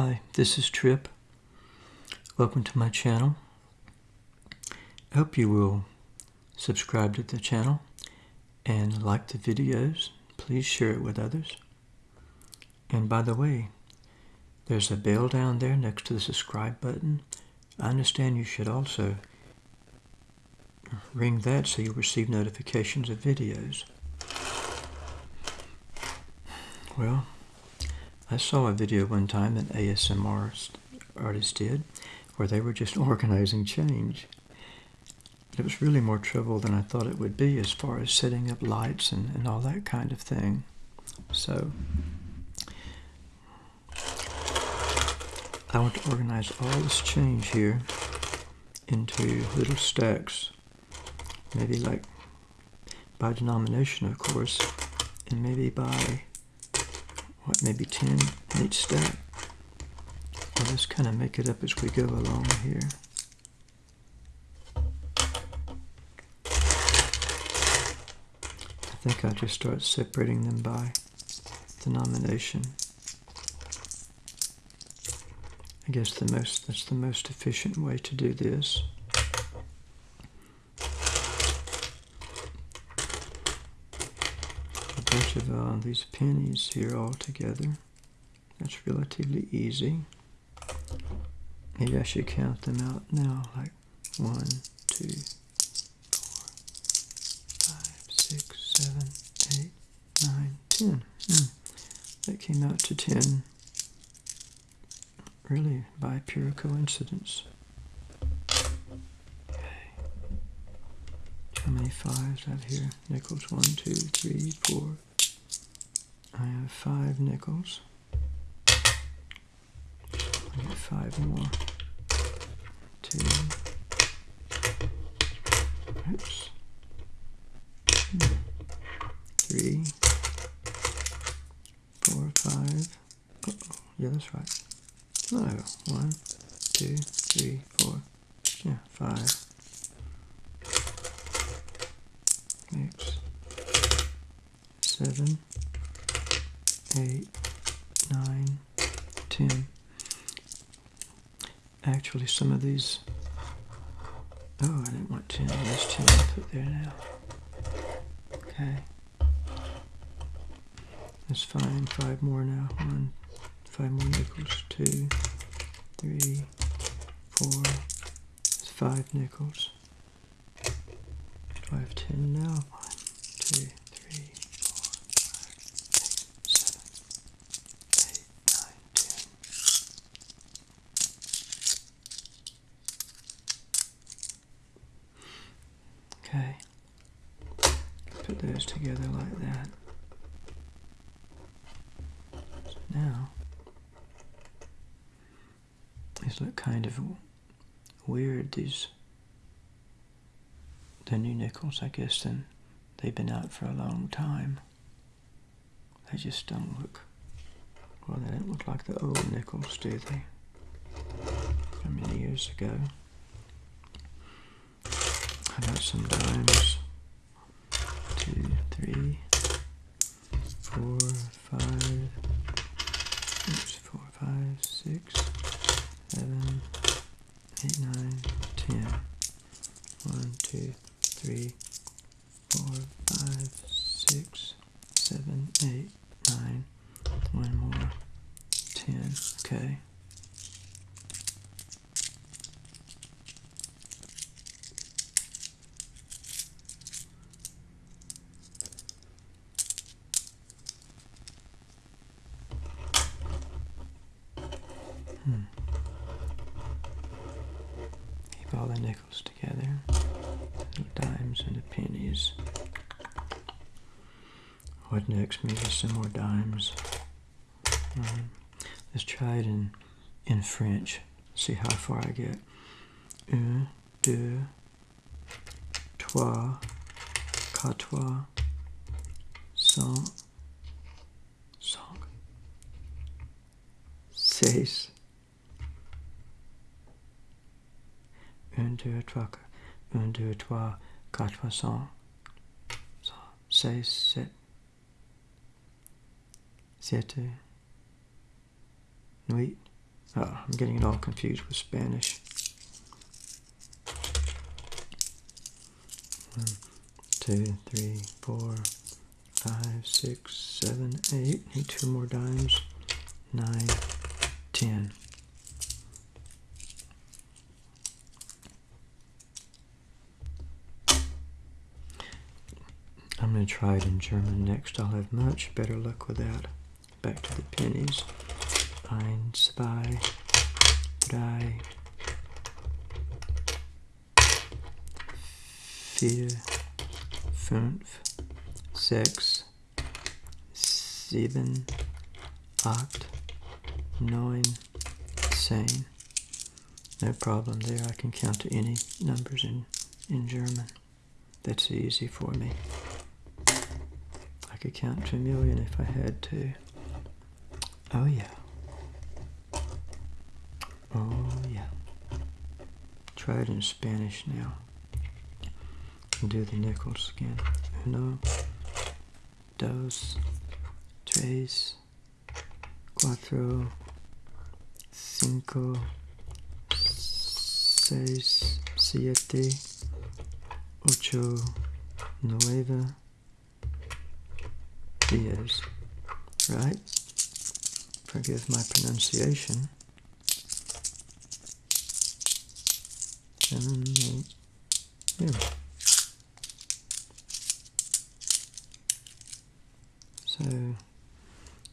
Hi, this is Trip. Welcome to my channel. I hope you will subscribe to the channel and like the videos. Please share it with others. And by the way, there's a bell down there next to the subscribe button. I understand you should also ring that so you'll receive notifications of videos. Well, I saw a video one time that ASMR artist did where they were just organizing change. It was really more trouble than I thought it would be as far as setting up lights and, and all that kind of thing. So, I want to organize all this change here into little stacks. Maybe like by denomination, of course, and maybe by what, maybe 10 in each stack. I'll just kind of make it up as we go along here. I think I'll just start separating them by denomination. I guess the most that's the most efficient way to do this. Bunch of uh, these pennies here all together. That's relatively easy. Maybe I should count them out now, like one, two, four, five, six, seven, eight, nine, ten. Hmm. That came out to ten, really by pure coincidence. How many fives I have here? Nickels, one, two, three, four. I have five nickels. I get five more. Two. Oops. Three. Four, five. Uh oh, yeah, that's right. No, one, two, three, four. Yeah, five. six, seven, eight, nine, ten. Actually, some of these. Oh, I didn't want ten. There's ten I put there now. Okay. That's fine. Five more now. One, five more nickels. Two, three, four. That's five nickels. Do I have 10 now? 1, 2, 3, 4, 5, 6, 7, 8, 9, 10. Okay. Put those together like that. So now, look kind of weird, these the new nickels, I guess, then they've been out for a long time. They just don't look, well, they don't look like the old nickels, do they? From many years ago. How about some dimes? Two, three, four, five, oops, four, five, six, seven, eight, nine, ten. One, two, three, four, five, six, seven, eight, nine, one more, ten, okay. Hmm. Keep the nickels together the dimes and the pennies. What next? Maybe some more dimes. Um, let's try it in in French. See how far I get. Un, deux, trois, quatre, cinq, cinq, six. 1, 2, 3, 1, 2, 3, 4, 5, 6, 7, 7, 8. Oh, I'm getting it all confused with Spanish. 1, Need two more dimes. Nine ten. 10. Going to try it in German next. I'll have much better luck with that. Back to the pennies. Ein, zwei, drei, vier, fünf, sechs, sieben, acht, neun, zehn. No problem there. I can count to any numbers in, in German. That's easy for me. Could count to a million if I had to. Oh yeah. Oh yeah. Try it in Spanish now. Do the nickels again. Uno, dos, tres, cuatro, cinco, seis, siete, ocho, nueve, diez. Right? Forgive my pronunciation. Seven, eight, yeah. So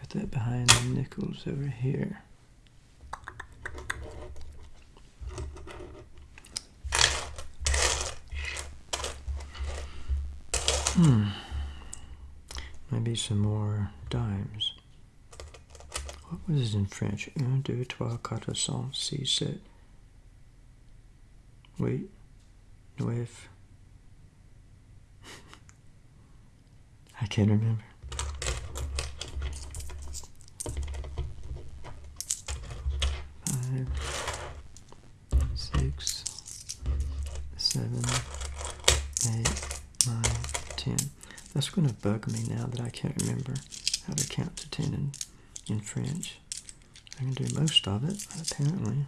put that behind the nickels over here. Hmm. Maybe some more dimes. What was it in French? Un, deux, trois, quatre, cinq, six, sept. Wait. Neuf. I can't remember. That's going to bug me now that I can't remember how to count to ten in, in French. I can do most of it, apparently.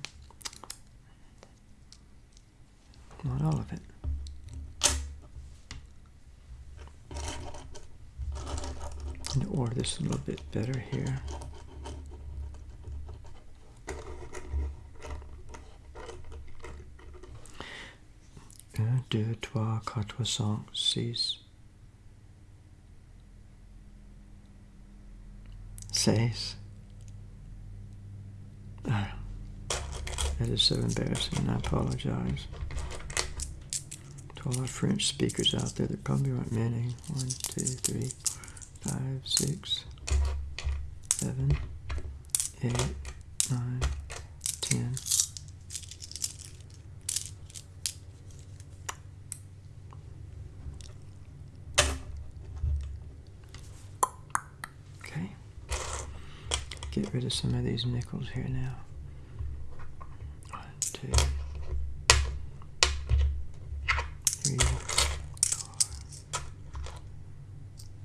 Not all of it. I'm going to order this a little bit better here. Un, deux, trois, quatre, cinq, six, six. Ah, that is so embarrassing, and I apologize. To all our French speakers out there, there probably aren't many. One, two, three, five, six, seven, eight, nine, ten. Okay. Get rid of some of these nickels here now. One, two, three, four,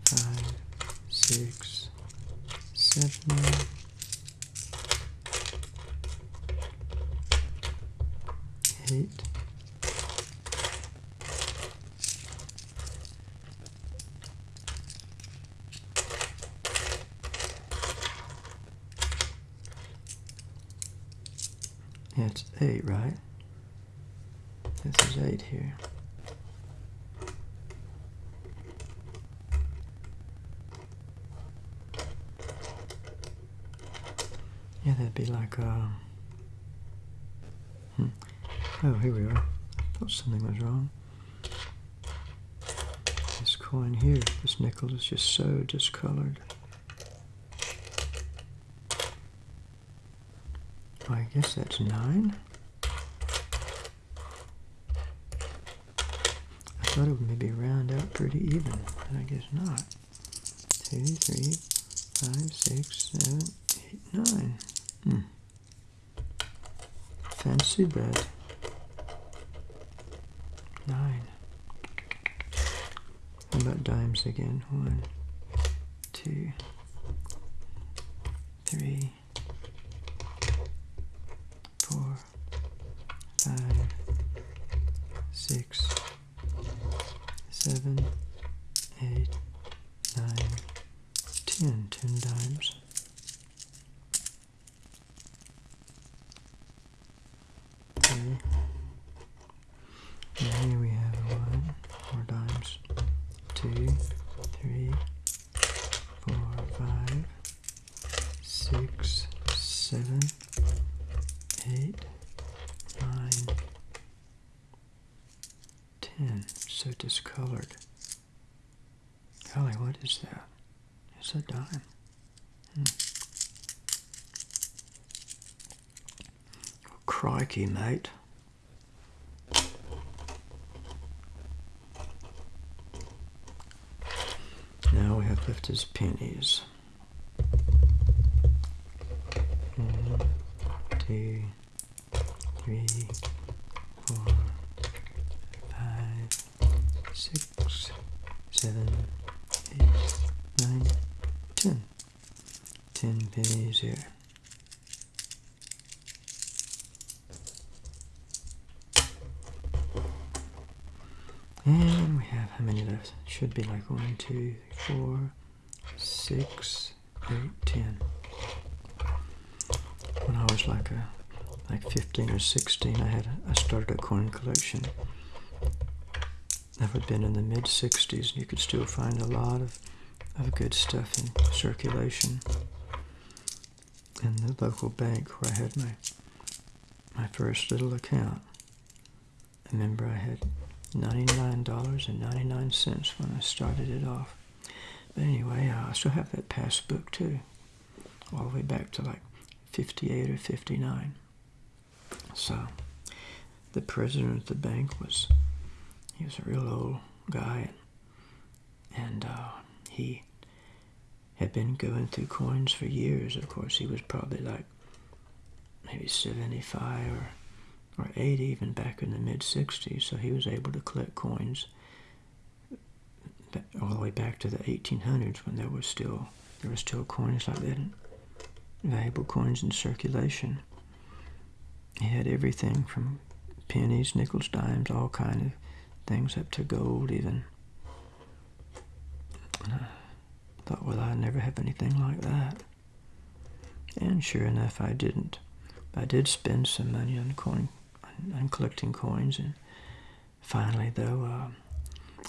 five, six, seven, eight, Yeah, it's eight, right? This is eight here. Yeah, that'd be like, uh, hmm. oh, here we are. Thought something was wrong. This coin here, this nickel is just so discolored. I guess that's nine. I thought it would maybe round out pretty even, but I guess not. Two, three, five, six, seven, eight, nine. Hmm. Fancy bed. Nine. How about dimes again? One, two, 10, 10 dimes. Okay. And here we have one, four dimes, two, three, four, five, six, seven, eight, nine, ten. So discolored. Golly, what is that? It's a dime. Hmm. crikey, mate. Now we have left his pennies. One, two, three, four, five, six, seven, eight, nine, ten. Ten pennies here. And we have how many left? Should be like one, two, four, six, eight, ten. When I was like a like 15 or 16, I had I started a coin collection. That would have been in the mid 60s, and you could still find a lot of, of good stuff in circulation. In the local bank where I had my my first little account. I remember I had $99.99 when I started it off. But anyway, uh, I still have that passbook too, all the way back to like 58 or 59. So, the president of the bank was, he was a real old guy, and uh, he had been going through coins for years. Of course, he was probably like maybe 75 or or 80 even back in the mid 60s so he was able to collect coins all the way back to the 1800s when there was still there were still coins like that valuable coins in circulation. He had everything from pennies nickels dimes all kind of things up to gold even. And I thought well I never have anything like that. And sure enough I didn't. I did spend some money on coin and collecting coins. And finally, though, uh,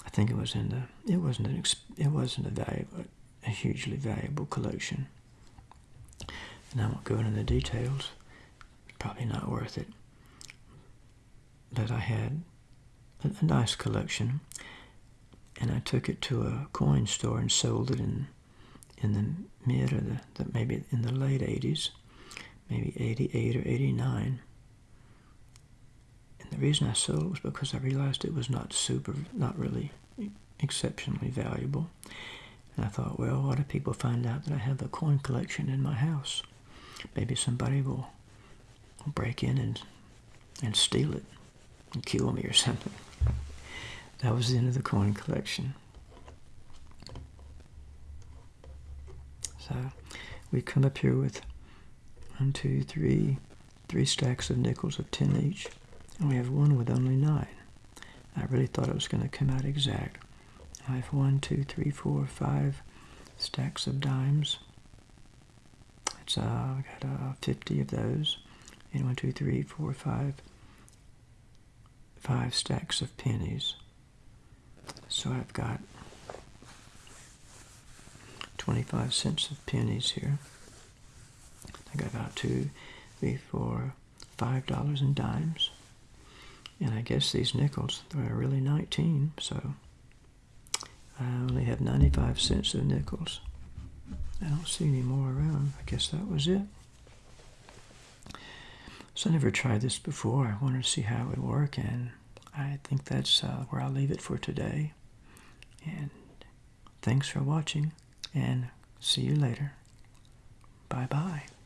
I think it was in the it wasn't an it wasn't a valuable a hugely valuable collection. And I won't go into the details. Probably not worth it. But I had a, a nice collection, and I took it to a coin store and sold it in in the mid or the, the maybe in the late 80s, maybe 88 or 89 and the reason I sold it was because I realized it was not super, not really exceptionally valuable. And I thought, well, what if people find out that I have a coin collection in my house? Maybe somebody will break in and, and steal it and kill me or something. That was the end of the coin collection. So we come up here with one, two, three, three stacks of nickels of 10 each. And we have one with only nine. I really thought it was going to come out exact. I have one, two, three, four, five stacks of dimes. It's uh, I got uh, 50 of those. And one, two, three, four, five, five stacks of pennies. So I've got 25 cents of pennies here. I got about two, three, four, five dollars in dimes. And I guess these nickels are really 19, so I only have 95 cents of nickels. I don't see any more around. I guess that was it. So I never tried this before. I wanted to see how it would work, and I think that's uh, where I'll leave it for today. And thanks for watching, and see you later. Bye-bye.